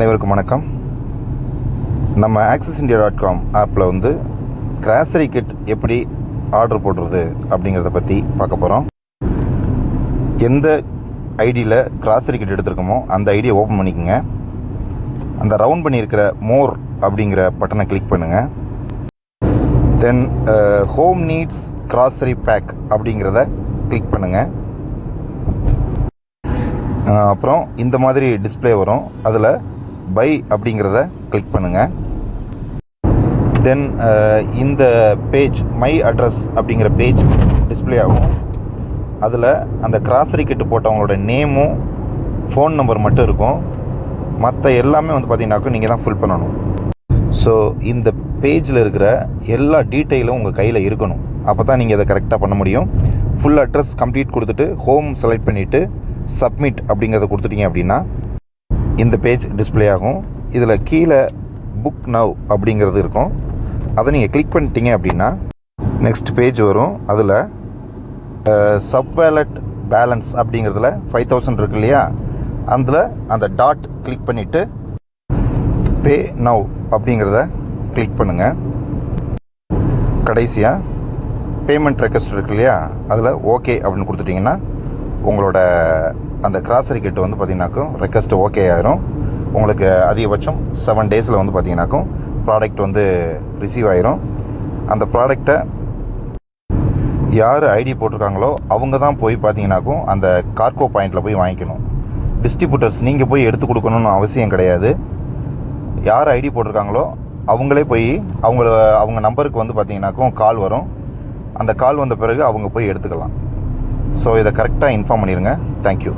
அனைவருக்கும் வணக்கம். நம்ம ஆக்சிஸ் இண்டியா டாட் காம் ஆப்பில் வந்து கிராசரி கிட் எப்படி ஆர்டர் போடுறது அப்படிங்கிறத பற்றி பார்க்க போகிறோம் எந்த ஐடியில் கிராசரி கிட் எடுத்திருக்கோமோ அந்த ஐடியை ஓப்பன் பண்ணிக்கோங்க. அந்த ரவுண்ட் பண்ணியிருக்கிற மோர் அப்படிங்கிற பட்டனை கிளிக் பண்ணுங்கள் then home needs grocery bag அப்படிங்கிறத கிளிக் பண்ணுங்கள் அப்புறம் இந்த மாதிரி டிஸ்ப்ளே வரும். அதில் பை அப்படிங்கிறத கிளிக் பண்ணுங்கள் தென் uh, இந்த பேஜ் மை அட்ரஸ் அப்படிங்கிற பேஜ் டிஸ்ப்ளே ஆகும். அதில் அந்த கிராசரி கிட்டு போட்டவங்களோட நேமும் ஃபோன் நம்பர் மட்டும் இருக்கும். மற்ற எல்லாமே வந்து பார்த்தீங்கன்னாக்கும் நீங்கள் தான் ஃபில் பண்ணணும். ஸோ இந்த பேஜில் இருக்கிற எல்லா டீட்டெயிலும் உங்கள் கையில் இருக்கணும். அப்போ தான் நீங்கள் அதை கரெக்டாக பண்ண முடியும். ஃபுல் அட்ரஸ் கம்ப்ளீட் கொடுத்துட்டு ஹோம் செலக்ட் பண்ணிவிட்டு சப்மிட் அப்படிங்கிறத கொடுத்துட்டீங்க அப்படின்னா இந்த பேஜ் டிஸ்ப்ளே ஆகும். இதில் கீழே புக் நவ் அப்படிங்கிறது இருக்கும். அதை நீங்கள் கிளிக் பண்ணிட்டீங்க அப்படின்னா நெக்ஸ்ட் பேஜ் வரும். அதில் சப் வேலட் பேலன்ஸ் அப்படிங்கிறதுல ஃபைவ் தௌசண்ட் இருக்கு இல்லையா? அதில் அந்த டாட் கிளிக் பண்ணிவிட்டு பே நவ் அப்படிங்கிறத கிளிக் பண்ணுங்கள் கடைசியாக பேமெண்ட் ரெக்வஸ்ட் இருக்கு இல்லையா? அதில் ஓகே அப்படின்னு கொடுத்துட்டிங்கன்னா உங்களோட அந்த கிராசரி கிட் வந்து பார்த்திங்கனாக்கும் ரெக்வஸ்ட் ஓகே ஆயிரும். உங்களுக்கு அதிகபட்சம் செவன் டேஸில் வந்து பார்த்தீங்கன்னாக்கும் ப்ராடக்ட் வந்து ரிசீவ் ஆயிரும். அந்த ப்ராடக்டை யார் ஐடி போட்டிருக்காங்களோ அவங்க தான் போய் பார்த்தீங்கன்னாக்கும் அந்த கார்கோ பாயிண்டில் போய் வாங்கிக்கணும். டிஸ்ட்ரிபியூட்டர்ஸ் நீங்கள் போய் எடுத்து கொடுக்கணும்னு அவசியம் கிடையாது. யார் ஐடி போட்டிருக்காங்களோ அவங்களே போய் அவங்கள அவங்க நம்பருக்கு வந்து பார்த்தீங்கன்னாக்கும் கால் வரும். அந்த கால் வந்த பிறகு அவங்க போய் எடுத்துக்கலாம். ஸோ இதை கரெக்டாக இன்ஃபார்ம் பண்ணிடுங்க தேங்க்யூ